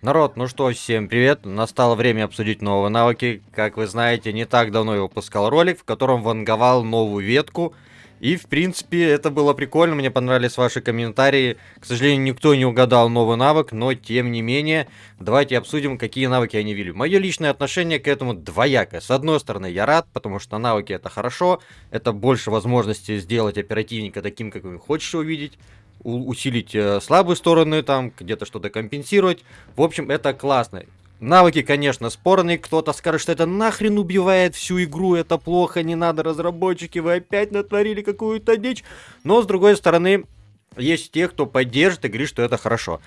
Народ, ну что, всем привет. Настало время обсудить новые навыки. Как вы знаете, не так давно я выпускал ролик, в котором ванговал новую ветку. И, в принципе, это было прикольно, мне понравились ваши комментарии. К сожалению, никто не угадал новый навык, но, тем не менее, давайте обсудим, какие навыки они ввели. Мое личное отношение к этому двоякое. С одной стороны, я рад, потому что навыки это хорошо, это больше возможности сделать оперативника таким, как вы хочешь увидеть усилить э, слабые стороны, там, где-то что-то компенсировать. В общем, это классно. Навыки, конечно, спорные. Кто-то скажет, что это нахрен убивает всю игру, это плохо, не надо, разработчики, вы опять натворили какую-то дичь. Но, с другой стороны, есть те, кто поддержит и говорит, что это хорошо.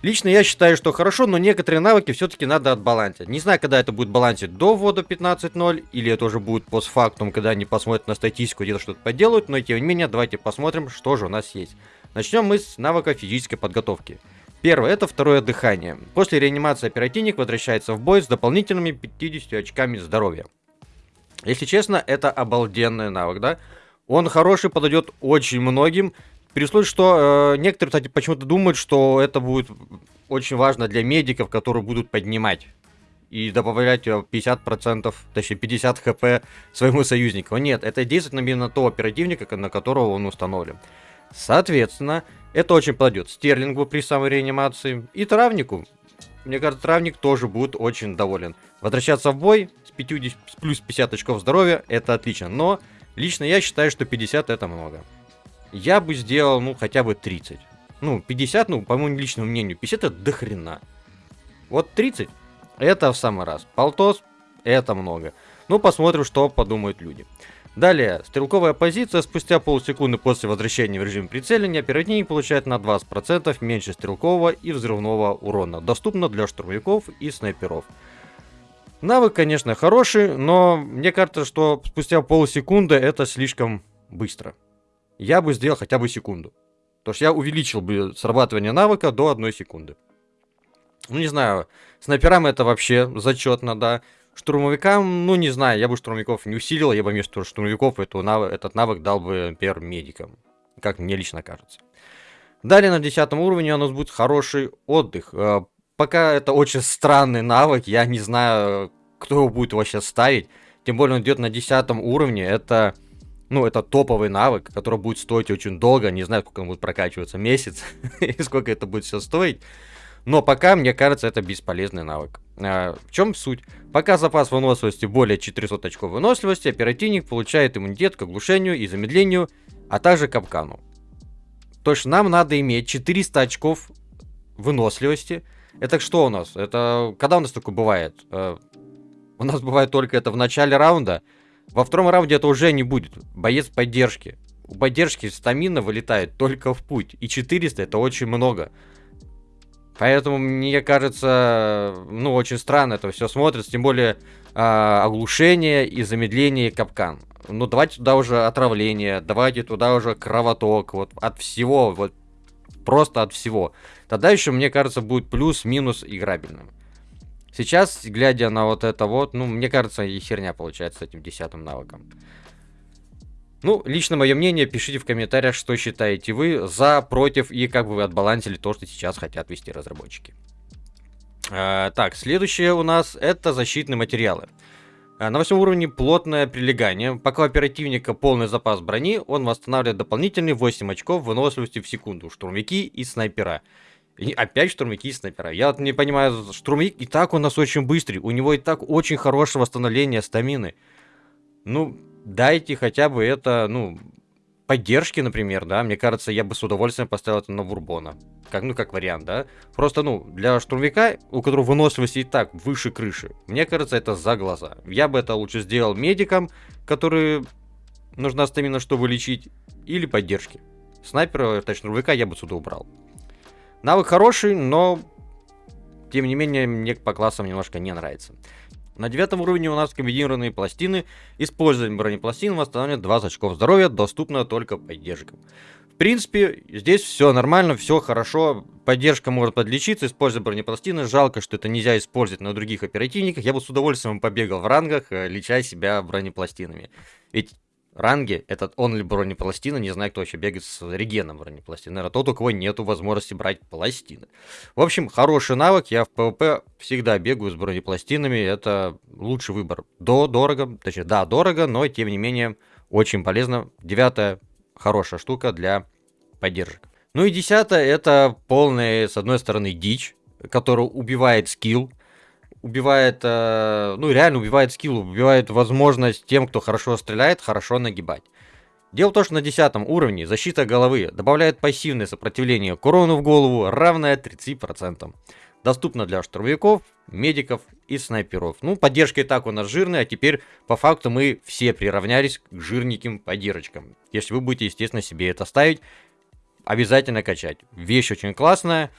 Лично я считаю, что хорошо, но некоторые навыки все-таки надо отбалансить. Не знаю, когда это будет балансить до ввода 15.0, или это уже будет постфактум, когда они посмотрят на статистику, где-то что-то поделают, но тем не менее, давайте посмотрим, что же у нас есть. Начнем мы с навыка физической подготовки. Первое, это второе дыхание. После реанимации оперативник возвращается в бой с дополнительными 50 очками здоровья. Если честно, это обалденный навык, да? Он хороший, подойдет очень многим. При что э, некоторые, кстати, почему-то думают, что это будет очень важно для медиков, которые будут поднимать и добавлять 50%, точнее 50 хп своему союзнику. Нет, это действует именно на того оперативника, на которого он установлен. Соответственно, это очень подойдет Стерлингу при самой реанимации и Травнику. Мне кажется, Травник тоже будет очень доволен. Возвращаться в бой с, 50, с плюс 50 очков здоровья, это отлично. Но лично я считаю, что 50 это много. Я бы сделал, ну, хотя бы 30. Ну, 50, ну, по моему личному мнению, 50 это дохрена. Вот 30 это в самый раз. Полтос это много. Ну, посмотрим, что подумают люди. Далее, стрелковая позиция. Спустя полсекунды после возвращения в режим прицеливания оперативник получает на 20% меньше стрелкового и взрывного урона. Доступно для штурмовиков и снайперов. Навык, конечно, хороший, но мне кажется, что спустя полсекунды это слишком быстро. Я бы сделал хотя бы секунду. То есть я увеличил бы срабатывание навыка до одной секунды. Ну, не знаю, снайперам это вообще зачетно, да. Штурмовикам, ну не знаю, я бы штурмовиков не усилил, я бы вместо штурмовиков эту навык, этот навык дал бы, например, медикам. Как мне лично кажется. Далее на 10 уровне у нас будет хороший отдых. Э, пока это очень странный навык, я не знаю, кто его будет вообще ставить. Тем более он идет на 10 уровне, это... Ну, это топовый навык, который будет стоить очень долго. Не знаю, сколько он будет прокачиваться, месяц. и сколько это будет все стоить. Но пока, мне кажется, это бесполезный навык. А, в чем суть? Пока запас выносливости более 400 очков выносливости, оперативник получает иммунитет к оглушению и замедлению, а также капкану. То есть нам надо иметь 400 очков выносливости. Это что у нас? Это когда у нас такое бывает? Э, у нас бывает только это в начале раунда. Во втором раунде это уже не будет. Боец поддержки. У поддержки стамина вылетает только в путь. И 400 это очень много. Поэтому, мне кажется, ну, очень странно это все смотрится, тем более э, оглушение и замедление капкан. Ну, давайте туда уже отравление, давайте туда уже кровоток, вот от всего, вот просто от всего. Тогда еще, мне кажется, будет плюс-минус играбельным. Сейчас, глядя на вот это вот, ну, мне кажется, и херня получается с этим десятым навыком. Ну, лично мое мнение, пишите в комментариях, что считаете вы за, против и как бы вы отбалансили то, что сейчас хотят вести разработчики. А, так, следующее у нас это защитные материалы. А, на восьмом уровне плотное прилегание. Пока у оперативника полный запас брони, он восстанавливает дополнительные 8 очков выносливости в секунду. Штурмовики и снайпера. И опять штурмовики и снайпера. Я вот не понимаю, штурмовик и так у нас очень быстрый. У него и так очень хорошее восстановление стамины. Ну, дайте хотя бы это, ну, поддержки, например, да, мне кажется, я бы с удовольствием поставил это на Бурбона. Как, ну, как вариант, да. Просто, ну, для штурмовика, у которого выносливость и так выше крыши, мне кажется, это за глаза. Я бы это лучше сделал медикам, которые нужна стамина, чтобы лечить, или поддержки. Снайпера, точнее, штурмовика я бы сюда убрал. Навык хороший, но, тем не менее, мне по классам немножко не нравится. На девятом уровне у нас комбинированные пластины. Использование бронепластин восстанавливает 20 очков здоровья, доступно только поддержкам. В принципе, здесь все нормально, все хорошо. Поддержка может подлечиться, используя бронепластины. Жалко, что это нельзя использовать на других оперативниках. Я бы с удовольствием побегал в рангах, э, леча себя бронепластинами. Ведь ранге, этот он ли бронепластина, не знаю, кто вообще бегает с регеном бронепластины. Наверное, тот, у кого нету возможности брать пластины. В общем, хороший навык, я в ПВП всегда бегаю с бронепластинами, это лучший выбор. До дорого, точнее, да, дорого, но тем не менее очень полезно. Девятая хорошая штука для поддержек. Ну и десятое, это полная, с одной стороны, дичь, которая убивает скилл, убивает, э, ну реально убивает скилл, убивает возможность тем, кто хорошо стреляет, хорошо нагибать. Дело в том, что на 10 уровне защита головы добавляет пассивное сопротивление к урону в голову, равное 30%. Доступно для штурмовиков, медиков и снайперов. Ну, поддержка и так у нас жирная, а теперь по факту мы все приравнялись к жирненьким поддержкам. Если вы будете, естественно, себе это ставить, обязательно качать. Вещь очень классная,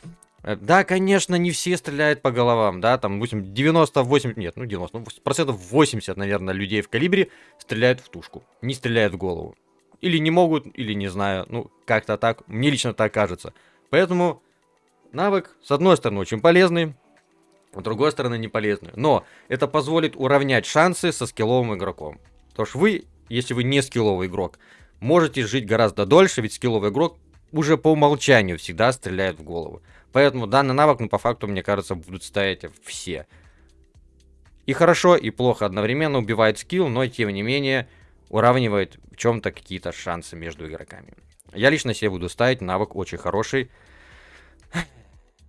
да, конечно, не все стреляют по головам, да, там, допустим, 98, нет, ну 90, ну, процентов 80, наверное, людей в калибре стреляют в тушку, не стреляют в голову. Или не могут, или не знаю, ну, как-то так, мне лично так кажется. Поэтому навык, с одной стороны, очень полезный, с другой стороны, не полезный. Но это позволит уравнять шансы со скилловым игроком. Потому что вы, если вы не скилловый игрок, можете жить гораздо дольше, ведь скилловый игрок уже по умолчанию всегда стреляет в голову. Поэтому данный навык, ну, по факту, мне кажется, будут ставить все. И хорошо, и плохо одновременно убивает скилл, но, тем не менее, уравнивает в чем-то какие-то шансы между игроками. Я лично себе буду ставить навык очень хороший.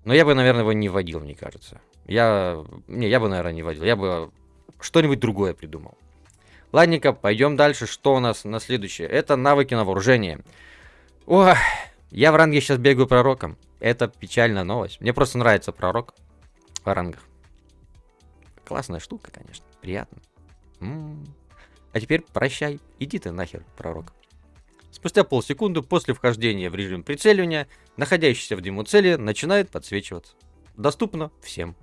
Но я бы, наверное, его не вводил, мне кажется. Я... Не, я бы, наверное, не вводил. Я бы что-нибудь другое придумал. Ладненько, пойдем дальше. Что у нас на следующее? Это навыки на вооружение. Ох, я в ранге сейчас бегаю пророком. Это печальная новость. Мне просто нравится пророк в рангах. Классная штука, конечно. Приятно. М -м -м. А теперь прощай. Иди ты нахер, пророк. Спустя полсекунды после вхождения в режим прицеливания, находящиеся в дыму цели начинает подсвечиваться. Доступно всем.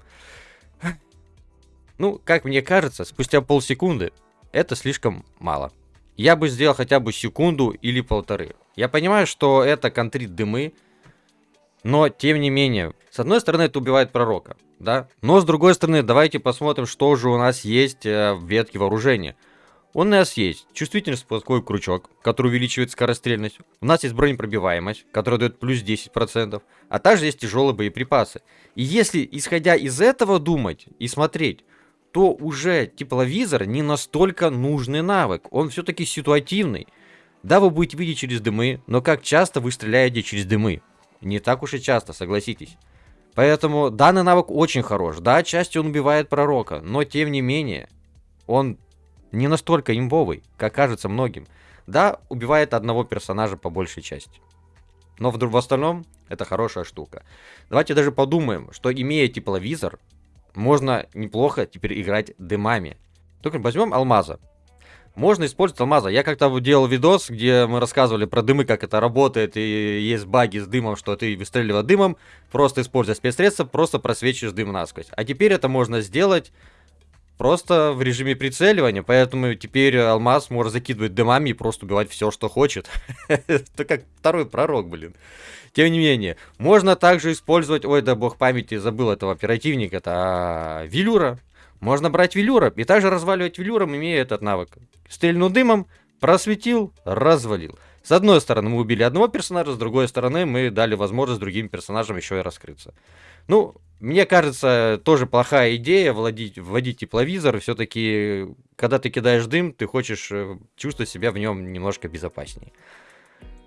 Ну, как мне кажется, спустя полсекунды это слишком мало. Я бы сделал хотя бы секунду или полторы. Я понимаю, что это контрит дымы, но, тем не менее, с одной стороны, это убивает пророка, да? Но, с другой стороны, давайте посмотрим, что же у нас есть э, в ветке вооружения. У нас есть чувствительный спусковой крючок, который увеличивает скорострельность. У нас есть бронепробиваемость, которая дает плюс 10%. А также есть тяжелые боеприпасы. И если, исходя из этого думать и смотреть, то уже тепловизор не настолько нужный навык. Он все-таки ситуативный. Да, вы будете видеть через дымы, но как часто вы стреляете через дымы? Не так уж и часто, согласитесь. Поэтому данный навык очень хорош. Да, частью он убивает пророка, но тем не менее, он не настолько имбовый, как кажется многим. Да, убивает одного персонажа по большей части. Но в, в остальном это хорошая штука. Давайте даже подумаем, что имея тепловизор, можно неплохо теперь играть дымами. Только возьмем алмаза. Можно использовать алмаза. Я как-то делал видос, где мы рассказывали про дымы, как это работает, и есть баги с дымом, что ты выстреливая дымом, просто используя спецсредства, просто просвечиваешь дым насквозь. А теперь это можно сделать просто в режиме прицеливания, поэтому теперь алмаз может закидывать дымами и просто убивать все, что хочет. Это как второй пророк, блин. Тем не менее, можно также использовать, ой, да бог памяти, забыл этого оперативника, это а, Велюра. Можно брать велюра и также разваливать велюром, имея этот навык. Стрельнул дымом, просветил, развалил. С одной стороны мы убили одного персонажа, с другой стороны мы дали возможность другим персонажам еще и раскрыться. Ну, мне кажется, тоже плохая идея владеть, вводить тепловизор. Все-таки, когда ты кидаешь дым, ты хочешь э, чувствовать себя в нем немножко безопаснее.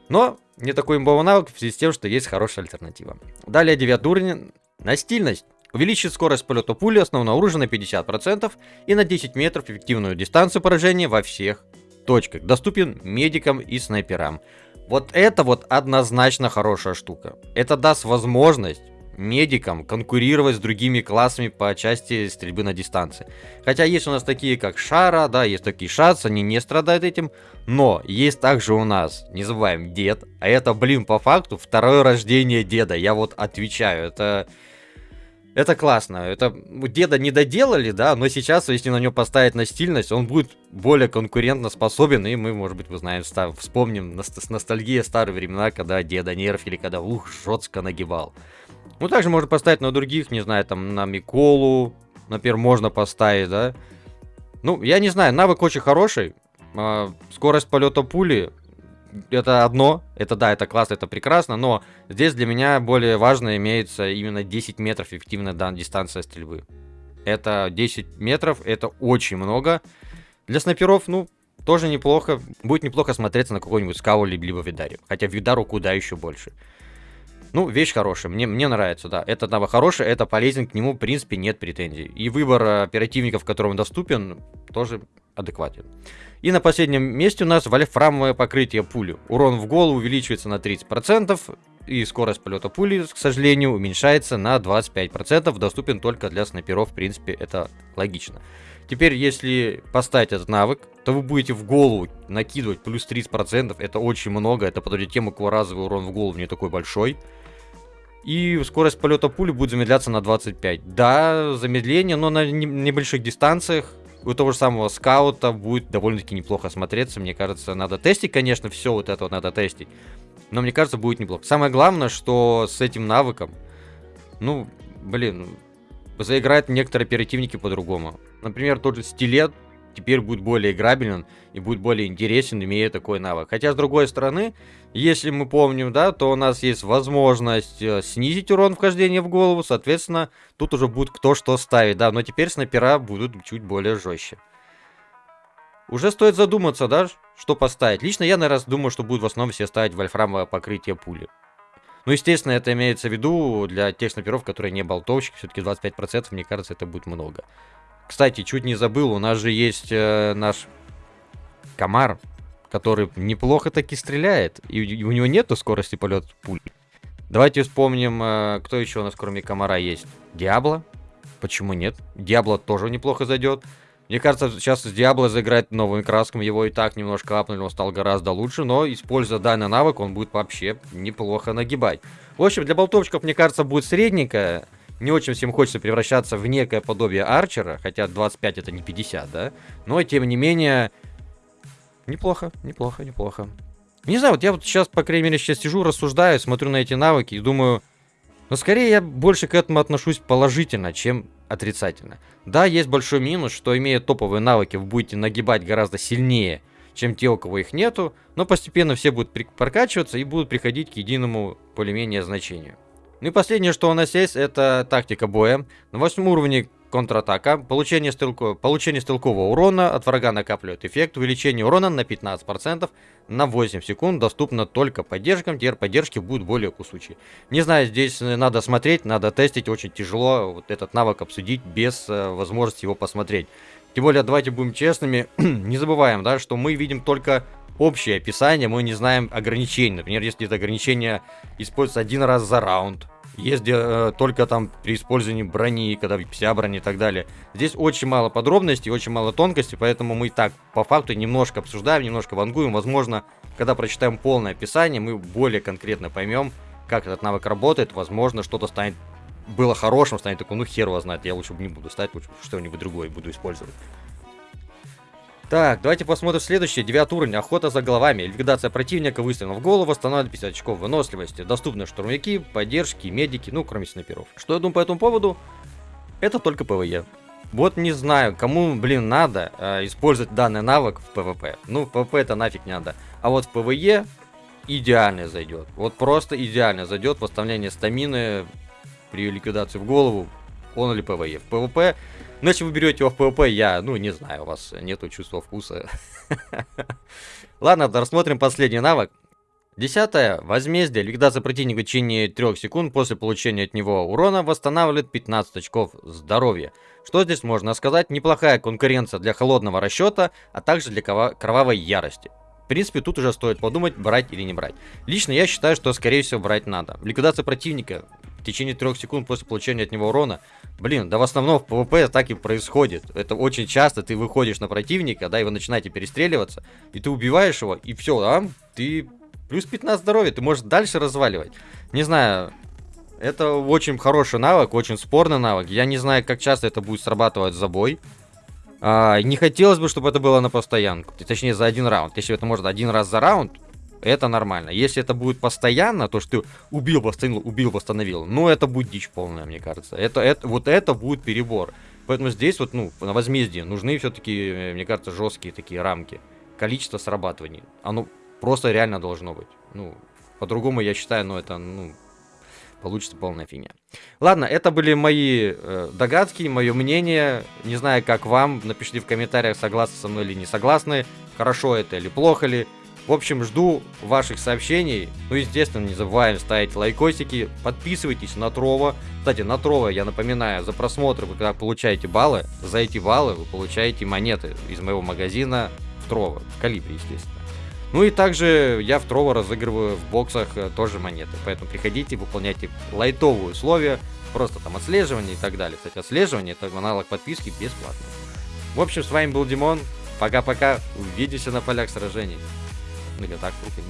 Но не такой имбовый навык в связи с тем, что есть хорошая альтернатива. Далее девятый уровень. Настильность. Увеличит скорость полета пули основного оружия на 50% и на 10 метров эффективную дистанцию поражения во всех точках. Доступен медикам и снайперам. Вот это вот однозначно хорошая штука. Это даст возможность медикам конкурировать с другими классами по части стрельбы на дистанции. Хотя есть у нас такие, как Шара, да, есть такие Шац, они не страдают этим. Но есть также у нас, не забываем, Дед. А это, блин, по факту второе рождение Деда. Я вот отвечаю, это это классно. Это деда не доделали, да, но сейчас, если на него поставить настильность, он будет более конкурентно способен, и мы, может быть, вы знаете, став, вспомним с ностальгией старые времена, когда деда нерфили, когда ух, жестко нагибал. Ну, также можно поставить на других, не знаю, там, на Миколу, например, можно поставить, да. Ну, я не знаю, навык очень хороший. А, скорость полета пули это одно, это да, это классно, это прекрасно, но здесь для меня более важно имеется именно 10 метров эффективная дан дистанция стрельбы. Это 10 метров, это очень много. Для снайперов, ну, тоже неплохо. Будет неплохо смотреться на какой-нибудь скау либо видаре. Хотя видару куда еще больше. Ну, вещь хорошая, мне, мне нравится, да. Это навык хороший, это полезен, к нему, в принципе, нет претензий. И выбор оперативников, которым доступен, тоже адекватен. И на последнем месте у нас вольфрамовое покрытие пули. Урон в голову увеличивается на 30%, и скорость полета пули, к сожалению, уменьшается на 25%. Доступен только для снайперов, в принципе, это логично. Теперь, если поставить этот навык, то вы будете в голову накидывать плюс 30%. Это очень много. Это под тем, у разовый урон в голову не такой большой. И скорость полета пули будет замедляться на 25. Да, замедление, но на небольших дистанциях у того же самого скаута будет довольно-таки неплохо смотреться. Мне кажется, надо тестить, конечно, все вот это вот надо тестить. Но мне кажется, будет неплохо. Самое главное, что с этим навыком, ну, блин, заиграют некоторые оперативники по-другому. Например, тот же стилет теперь будет более играбелен и будет более интересен, имея такой навык. Хотя, с другой стороны, если мы помним, да, то у нас есть возможность э, снизить урон вхождения в голову, соответственно, тут уже будет кто что ставить, да, но теперь снайпера будут чуть более жестче. Уже стоит задуматься, да, что поставить. Лично я, наверное, думаю, что будет в основном все ставить вольфрамовое покрытие пули. Ну, естественно, это имеется в виду для тех снайперов, которые не болтовщики. Все-таки 25%, мне кажется, это будет много. Кстати, чуть не забыл, у нас же есть э, наш комар, который неплохо таки стреляет. И у него нету скорости полета пуль. Давайте вспомним, э, кто еще у нас кроме комара есть. Диабло. Почему нет? Диабло тоже неплохо зайдет. Мне кажется, сейчас с Диабло заиграть новым краском. Его и так немножко апнули, он стал гораздо лучше. Но, используя данный навык, он будет вообще неплохо нагибать. В общем, для болтовщиков, мне кажется, будет средненькая не очень всем хочется превращаться в некое подобие Арчера, хотя 25 это не 50, да? Но, тем не менее, неплохо, неплохо, неплохо. Не знаю, вот я вот сейчас, по крайней мере, сейчас сижу, рассуждаю, смотрю на эти навыки и думаю, но скорее я больше к этому отношусь положительно, чем отрицательно. Да, есть большой минус, что имея топовые навыки, вы будете нагибать гораздо сильнее, чем те, у кого их нету, но постепенно все будут прокачиваться и будут приходить к единому более-менее значению. Ну и последнее, что у нас есть, это тактика боя. На восьмом уровне контратака. Получение, стрелко... Получение стрелкового урона от врага накапливает эффект. Увеличение урона на 15% на 8 секунд. Доступно только поддержкам. Теперь поддержки будут более кусучие. Не знаю, здесь надо смотреть, надо тестить. Очень тяжело вот этот навык обсудить без э, возможности его посмотреть. Тем более, давайте будем честными. не забываем, да, что мы видим только общее описание, мы не знаем ограничений. Например, если это ограничение используется один раз за раунд, есть э, только там при использовании брони, когда вся броня и так далее. Здесь очень мало подробностей, очень мало тонкостей, поэтому мы и так по факту немножко обсуждаем, немножко вангуем. Возможно, когда прочитаем полное описание, мы более конкретно поймем, как этот навык работает. Возможно, что-то станет было хорошим, станет такой, ну хер его знает, я лучше не буду ставить, лучше что-нибудь другое буду использовать. Так, давайте посмотрим следующее. Девятый уровень. Охота за головами. Ликвидация противника. Выстрелом в голову. Восстанавливает 50 очков выносливости. Доступны штурмовики, поддержки, медики, ну, кроме снайперов. Что я думаю по этому поводу? Это только ПВЕ. Вот не знаю, кому, блин, надо э, использовать данный навык в ПВП. Ну, в ПВП это нафиг не надо. А вот в ПВЕ идеально зайдет. Вот просто идеально зайдет восстановление стамины при ликвидации в голову. Only ПВЕ. В ПВП ну, если вы берете его в ПВП, я, ну, не знаю, у вас нету чувства вкуса. Ладно, рассмотрим последний навык. Десятое. Возмездие. Ликвидация противника в течение 3 секунд после получения от него урона восстанавливает 15 очков здоровья. Что здесь можно сказать? Неплохая конкуренция для холодного расчета, а также для кровавой ярости. В принципе, тут уже стоит подумать, брать или не брать. Лично я считаю, что скорее всего брать надо. Ликвидация противника в течение трех секунд после получения от него урона. Блин, да в основном в PvP так и происходит. Это очень часто ты выходишь на противника, да, и вы начинаете перестреливаться, и ты убиваешь его, и все, а, ты плюс 15 здоровья, ты можешь дальше разваливать. Не знаю, это очень хороший навык, очень спорный навык. Я не знаю, как часто это будет срабатывать за бой. А, не хотелось бы, чтобы это было на постоянку. Точнее, за один раунд. Если это может один раз за раунд, это нормально. Если это будет постоянно, то что ты убил, восстановил, убил, восстановил, ну это будет дичь полная, мне кажется. Это, это, вот это будет перебор. Поэтому здесь вот, ну, на возмездии нужны все-таки, э, мне кажется, жесткие такие рамки. количество срабатываний. Оно просто реально должно быть. Ну, по-другому я считаю, ну это, ну, получится полная фигня. Ладно, это были мои э, догадки, мое мнение. Не знаю, как вам. Напишите в комментариях, согласны со мной или не согласны. Хорошо это или плохо ли. В общем, жду ваших сообщений. Ну, естественно, не забываем ставить лайкосики. Подписывайтесь на Трова. Кстати, на Трова, я напоминаю, за просмотр вы когда получаете баллы, за эти баллы вы получаете монеты из моего магазина Трова. В калибре, естественно. Ну и также я в Трово разыгрываю в боксах э, тоже монеты. Поэтому приходите, выполняйте лайтовые условия. Просто там отслеживание и так далее. Кстати, отслеживание это аналог подписки бесплатно. В общем, с вами был Димон. Пока-пока. Увидимся на полях сражений. Или так, руки